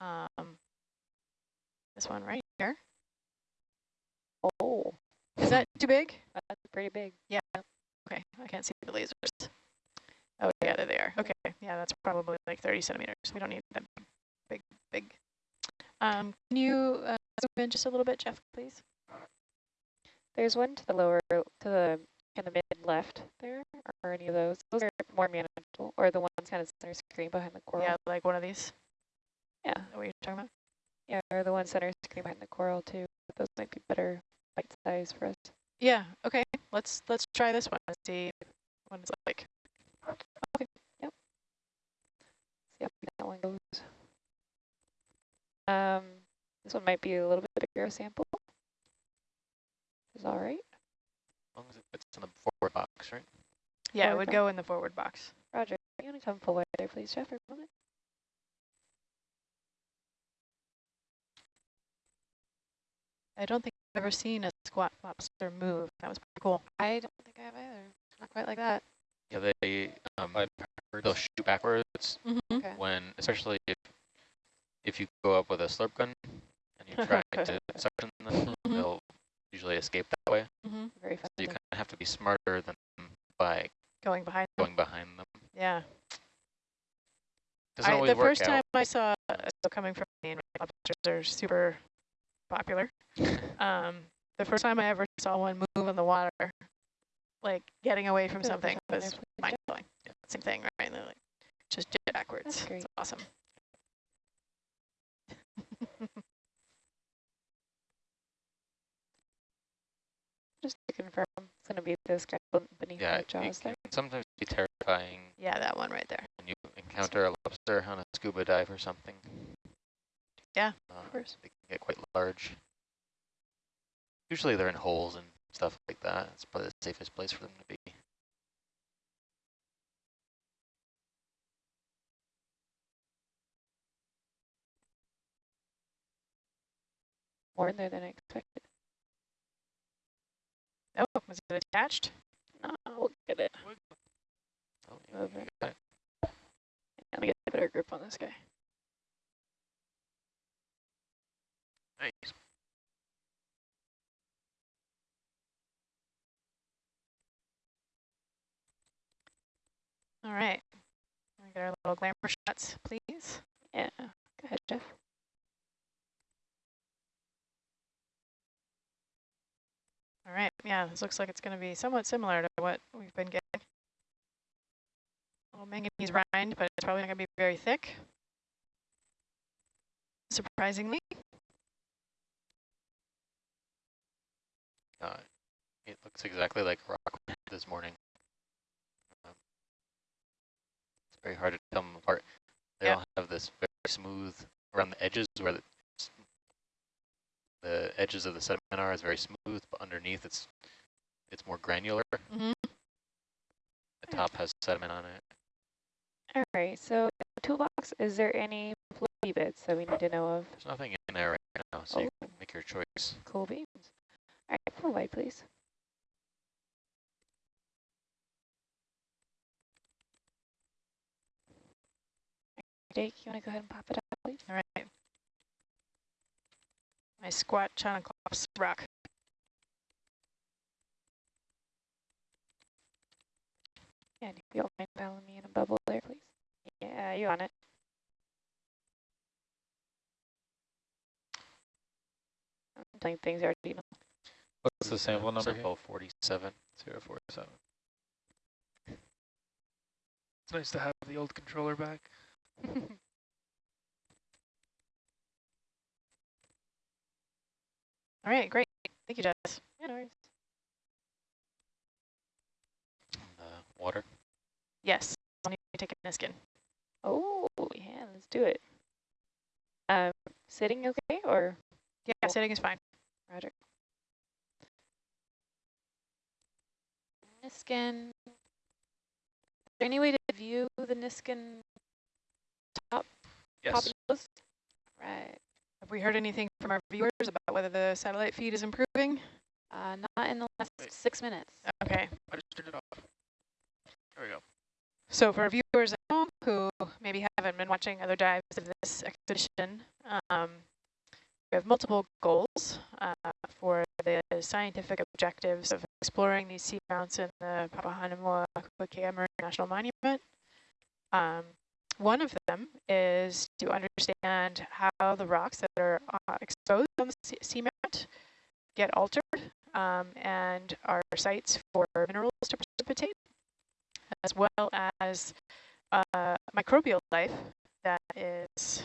Um, this one right here. oh, Is that too big? that's pretty big. Okay, I can't see the lasers. Oh, yeah, there they are. Okay, yeah, that's probably like 30 centimeters. We don't need that big, big. Um, can you uh, zoom in just a little bit, Jeff, please? There's one to the lower, to the kind of mid left there, or any of those. Those are more manageable, or the ones kind of center screen behind the coral. Yeah, like one of these. Yeah, Is that what you're talking about? yeah, or the one center screen behind the coral too. Those might be better bite size for us. Yeah. Okay. Let's let's try this one and see what it's like. Okay. See how that one goes. Um, this one might be a little bit bigger sample. Is all right. As long as it fits in the forward box, right? Yeah, it would box. go in the forward box. Roger, you want to come full wide there, please, Jeff, for a moment? I don't think I've ever seen a squat lobster move. That was pretty cool. I don't think I have either. Not quite like that. Yeah, they um, I'd they'll shoot backwards Mm-hmm. Okay. when, especially if if you go up with a slurp gun and you try [laughs] to suction them, Mhm. they'll usually escape that way. Mm-hmm. Very So you kind of have to be smarter than them by Going behind. them. going behind them. Yeah. I, the first out. time I saw so coming from Maine, right, lobsters are super popular. Um, the first time I ever saw one move in the water, like getting away from Good, something, push on there, was please, mind Jeff. blowing. Same thing, right? And they're like just jet backwards. That's great. It's awesome. [laughs] Just to confirm, it's going to be this guy beneath yeah, the it jaws can there. sometimes be terrifying yeah, that one right there. when you encounter a lobster on a scuba dive or something. Yeah, uh, course. They can get quite large. Usually they're in holes and stuff like that. It's probably the safest place for them to be. More in there than I expected. Oh, was it attached? No, we'll get it. Oh, yeah, Move it. got it. Let me get a better grip on this guy. Nice. All right. Get our little glamour shots, please. Yeah, go ahead, Jeff. All right, yeah, this looks like it's going to be somewhat similar to what we've been getting. A little manganese rind, but it's probably not going to be very thick, surprisingly. Uh, it looks exactly like rock this morning. Um, it's very hard to tell them apart. They Yeah. all have this very smooth around the edges where the, the edges of the sediment are is very smooth, but underneath it's it's more granular. Mm -hmm. The top has sediment on it. All right. So toolbox, is there any floaty bits that we need to know of? There's nothing in there right now, so you Oh. can make your choice. Cool beans. All right. Flow light, please. Jake, you want to go ahead and pop it up, please? All right. My squat Chaunacops rock. Yeah, and if you don't mind following me in a bubble there, please. Yeah, you on it. I'm things you already know. What's the sample number here? Sample 47. Zero four seven. It's nice to have the old controller back. [laughs] All right, great. Thank you, Jess. Yeah, no worries. Uh, water. Yes, I'll need to take a Niskin. Oh, yeah, let's do it. Um, sitting okay or Yeah, Cool. sitting is fine. Roger? Niskin. Is there any way to view the Niskin top Yes. nose? Right. Have we heard anything from our viewers about whether the satellite feed is improving? Uh, not in the last Wait. six minutes. Okay. I just turned it off. There we go. So for our viewers at home who maybe haven't been watching other dives of this expedition, um, we have multiple goals uh, for the scientific objectives of exploring these seamounts in the Papahanaumoa Kuakea Marine National Monument. Um, one of them is to understand how the rocks that are uh, exposed on the sea- seamount get altered um, and are sites for minerals to precipitate as well as uh, microbial life that is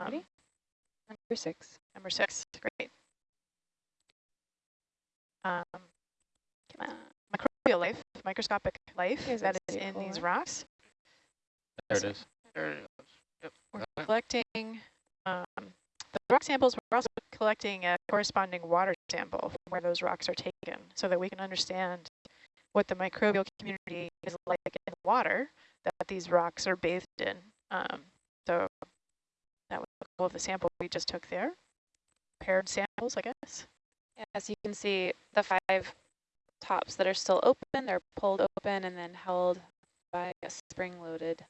um? Number six. number six. Great. Um, Come on. microbial life, microscopic life Here's that that is in these rocks. There it is. There it is. We're collecting um, the rock samples. We're also collecting a corresponding water sample from where those rocks are taken so that we can understand what the microbial community is like in the water that these rocks are bathed in. Um, so that was all of the sample we just took there. Paired samples, I guess. As you can see, the five tops that are still open, they're pulled open and then held by a spring-loaded,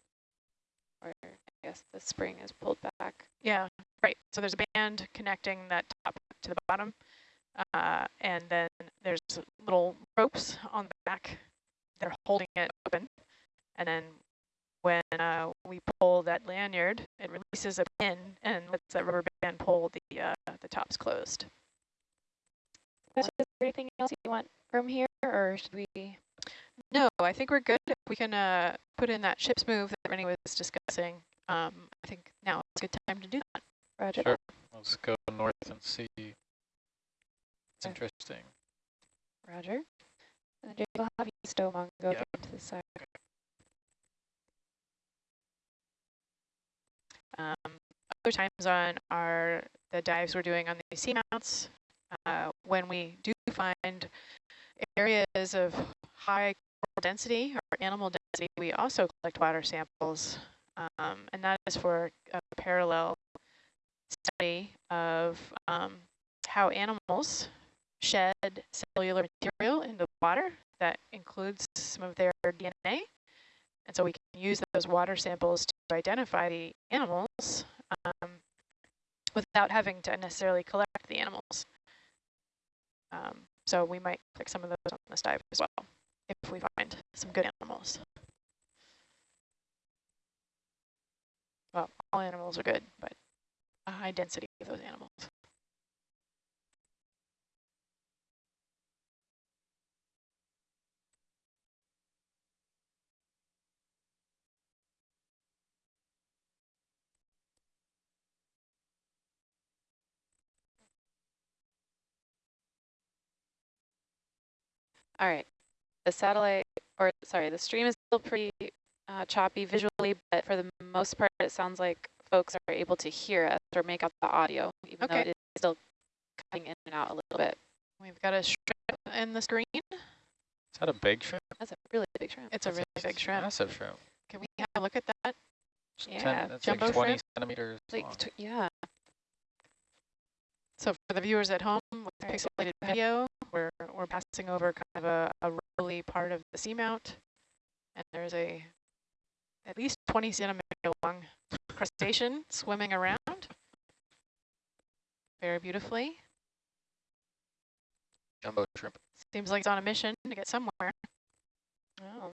or I guess the spring is pulled back. Yeah, right. So there's a band connecting that top to the bottom. Uh, and then there's little ropes on the back that are holding it open. And then when uh, we pull that lanyard, it releases a pin and lets that rubber band pull the, uh, the tops closed. Is there anything else you want from here, or should we? No, I think we're good. We can uh, put in that ship's move that Rennie was discussing, um, I think now is a good time to do that. Roger. Sure. Let's go north and see. It's Okay. interesting. Roger. And then Jake will have you stow Mongo Yeah. again to the side. Um, other times on our the dives we're doing on the seamounts, uh, when we do find areas of high coral density or animal density, we also collect water samples, um, and that is for a parallel study of um, how animals shed cellular material into water that includes some of their DNA. And so we can use those water samples to identify the animals um, without having to necessarily collect the animals. Um, so we might click some of those on this dive as well, if we find some good animals. Well, all animals are good, but a high density of those animals. All right. The satellite, or sorry, the stream is still pretty uh, choppy visually, but for the most part, it sounds like folks are able to hear us or make out the audio, even though it is still cutting in and out a little bit. We've got a shrimp in the screen. Is that a big shrimp? That's a really big shrimp. It's a really big shrimp. Massive shrimp. Can we have a look at that? It's Yeah, 10, that's jumbo like 20 shrimp. centimeters Like, long. yeah. So for the viewers at home with pixelated video, we're, we're passing over kind of a, a rolly part of the seamount. And there's a at least 20 centimeter long crustacean swimming around very beautifully. Jumbo shrimp. Seems like it's on a mission to get somewhere. Oh.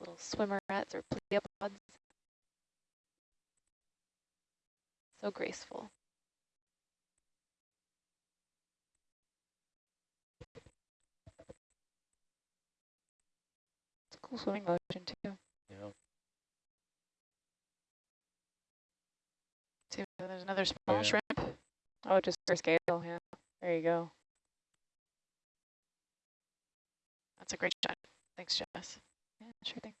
Little swimmerets or pleopods. So graceful. It's a cool swimming motion too. Yeah. See, there's another small yeah. shrimp. Oh, just for scale, yeah. There you go. That's a great shot. Thanks, Jess. Yeah, sure thing.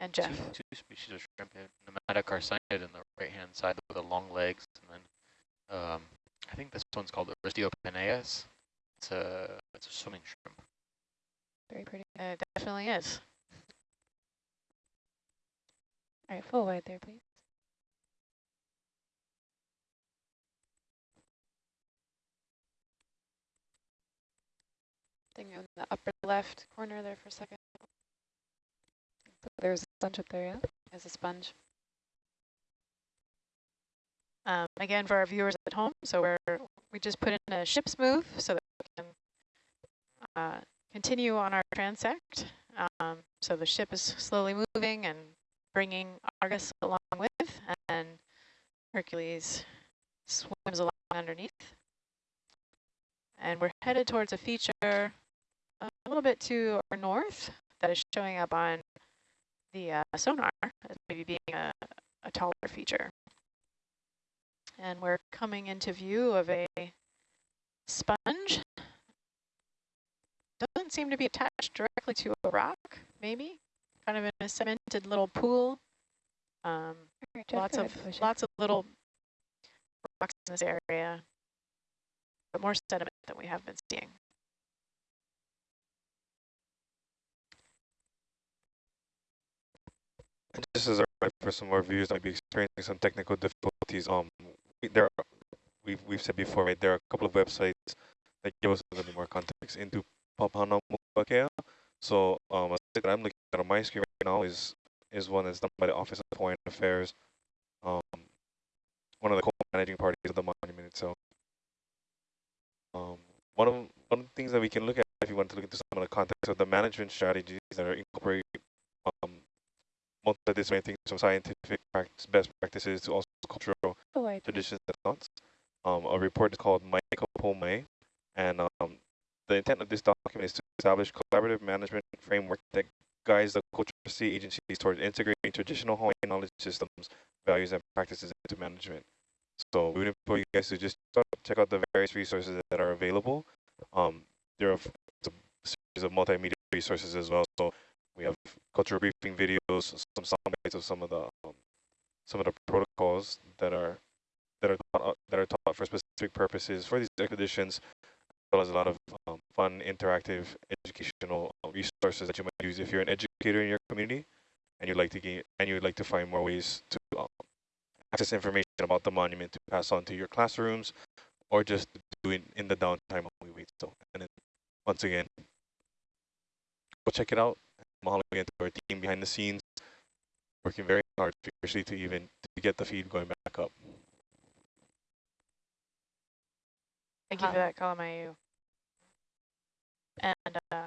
And Two, Jeff. two species of shrimp here. Nematocarcinid in the right-hand side with the long legs, and then um, I think this one's called Aristiopenaeus. It's a it's a swimming shrimp. Very pretty. It definitely is. All right, full wide there, please. Thing in the upper left corner there for a second. There's sponge up there, yeah? There's a sponge. Um, again, for our viewers at home, so we're we just put in a ship's move so that we can uh, continue on our transect. Um, so the ship is slowly moving and bringing Argus along with, and Hercules swims along underneath. And we're headed towards a feature a little bit to our north that is showing up on the uh, sonar as maybe being a, a taller feature. And we're coming into view of a sponge. Doesn't seem to be attached directly to a rock, maybe. Kind of in a cemented little pool. Um, lots of lots of little rocks in this area, but more sediment than we have been seeing. And just as a for some of our viewers might be experiencing some technical difficulties, um, there are, we've we've said before, right? There are a couple of websites that give us a little bit more context into Papahānaumokuākea. So um, that I'm looking at on my screen right now is is one that's done by the Office of Hawaiian Affairs, um, one of the co-managing parties of the monument itself. Um, one of one of the things that we can look at if you want to look into some of the context of the management strategies that are incorporate um, multidisciplinary things from scientific practice, best practices to also cultural please. traditions and thoughts. Um, a report is called Michael Pome, and um, the intent of this document is to establish collaborative management framework that guides the cultural C agencies towards integrating traditional Hawaiian knowledge systems, values, and practices into management. So we would implore you guys to just start- check out the various resources that are available. Um, there are a series of multimedia resources as well. So we have cultural briefing videos, some sound bites of some of the um, some of the protocols that are that are taught, uh, that are taught for specific purposes for these expeditions, as well as a lot of um, fun, interactive, educational uh, resources that you might use if you're an educator in your community and you'd like to gain and you'd like to find more ways to um, access information about the monument to pass on to your classrooms or just do it in the downtime while we wait. So, and then once again, go check it out. Mahalo again to our team behind the scenes, working very hard, especially to even to get the feed going back up. Thank you for that, Kalamayu. And uh,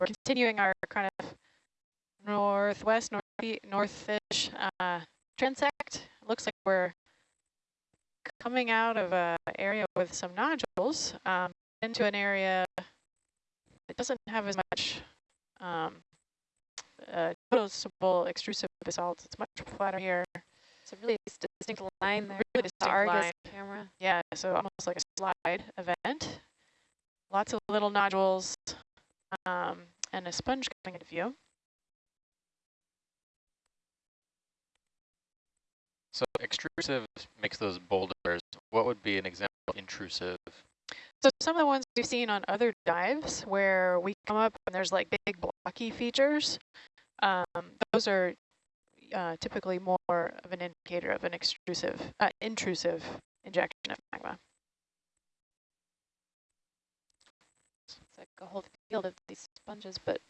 we're continuing our kind of northwest, north northish uh, transect. Looks like we're coming out of a area with some nodules um, into an area that doesn't have as much um, uh, noticeable extrusive basalt. It's much flatter here. It's a really distinct line there. Really distinct the Argus line. camera. Yeah, so almost like a slide event. Lots of little nodules um, and a sponge coming into view. So extrusive makes those boulders. What would be an example of intrusive? So some of the ones we've seen on other dives where we come up and there's like big blocky features, um, those are uh, typically more of an indicator of an extrusive, uh, intrusive injection of magma. It's like a whole field of these sponges, but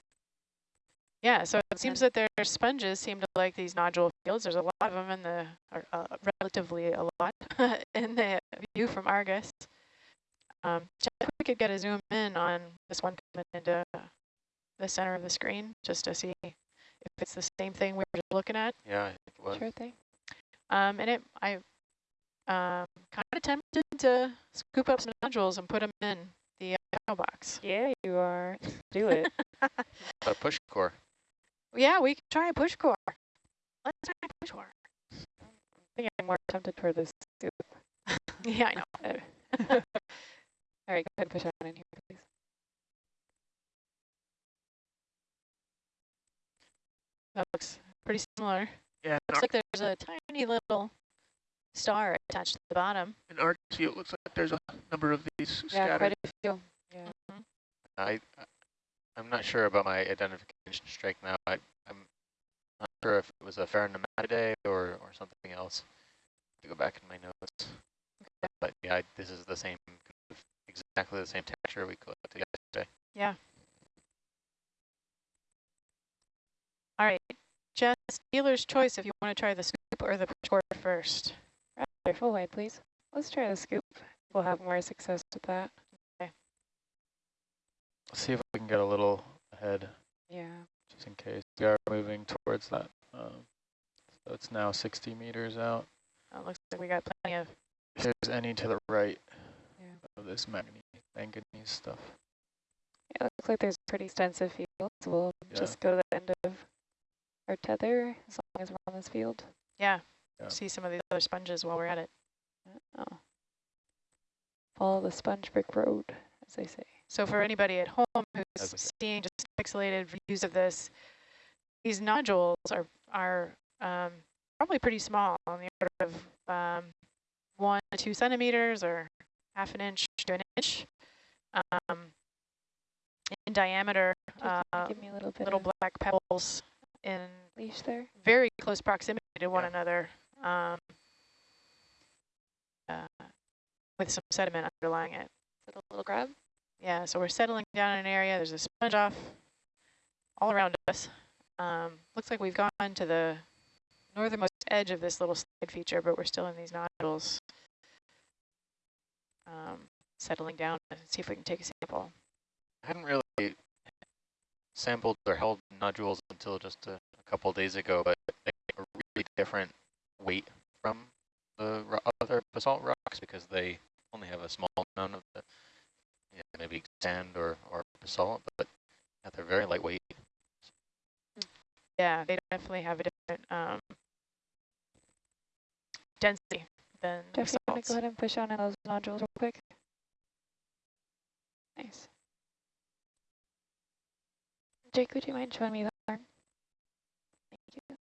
Yeah, so it seems that their sponges seem to like these nodule fields. There's a lot of them in the, or uh, relatively a lot [laughs] in the view from Argus. Um, if we could get a zoom in on this one coming into the center of the screen, just to see if it's the same thing we were just looking at. Yeah, it was. sure thing. Um, and it, I um, kind of tempted to scoop up some nodules and put them in the uh, box. Yeah, you are. [laughs] Do it. A push core. Yeah, we can try a push core. Let's try a push core. I think I'm more tempted for this soup. [laughs] Yeah, I know. [laughs] All right, go ahead and push on in here, please. That looks pretty similar. Yeah, Looks like there's a tiny little star attached to the bottom. in view, it looks like there's a number of these Yeah, scattered. quite a few. Yeah. Mm-hmm. I, I- I'm not sure about my identification strike now. I, I'm not sure if it was a Hyalonematidae or, or something else. To go back in my notes. But yeah, I- this is the same, exactly the same texture we collected yesterday. All right, Jess, dealer's choice if you want to try the scoop or the push core first. Rather full wide, please. Let's try the scoop. We'll have more success with that. Let's see if we can get a little ahead, Yeah. just in case. We are moving towards that. Um, so it's now 60 meters out. Oh, looks like we got plenty of. If there's any to the right Yeah. of this manganese, manganese stuff. Yeah, looks like there's pretty extensive fields. we'll Yeah. just go to the end of our tether as long as we're on this field. Yeah, Yeah. see some of these other sponges while we're at it. Oh. Follow the sponge brick road, as they say. So for anybody at home who's I said. seeing just pixelated views of this, these nodules are are um, probably pretty small, on the order of um, one to two centimeters or half an inch to an inch um, in diameter. Uh, give me a little bit little of black pebbles in leash there. very close proximity to one Yeah. another um, uh, with some sediment underlying it. Is it a little grab? Yeah, so we're settling down in an area. There's a sponge off all around us. Um, looks like we've gone to the northernmost edge of this little slide feature, but we're still in these nodules. Um, settling down and see if we can take a sample. I hadn't really sampled or held nodules until just a, a couple days ago, but they get a really different weight from the ro- other basalt rocks because they only have a small amount of the, yeah, maybe sand or, or basalt, but yeah, they're very lightweight. Yeah, they definitely have a different um, density than the Jeff, you want to basalts. go ahead and push on in those nodules real quick? Nice. Jake, would you mind showing me that arm? Thank you.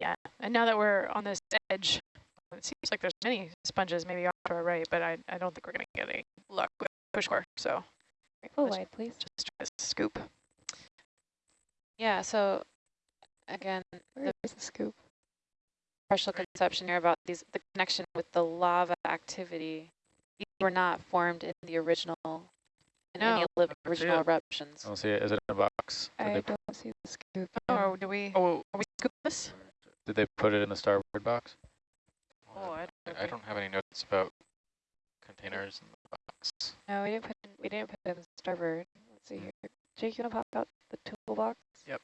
Yeah, and now that we're on this edge, it seems like there's many sponges maybe off to our right, but I, I don't think we're going to get any luck with push core, so Right, full wide, please. just try to scoop. Yeah, so again, Where is the scoop? partial conception here about these the connection with the lava activity. These were not formed in the original in any No. li- I see original it. eruptions. I don't see it. Is it in a box? Did I don't see the scoop. Oh, do we, Oh, are we scoop this? did they put it in the starboard box? Oh, I don't I don't have any notes about containers in the box. No, we didn't put in, we didn't put in the starboard. Let's see here. Jake, you want to pop out the toolbox? Yep.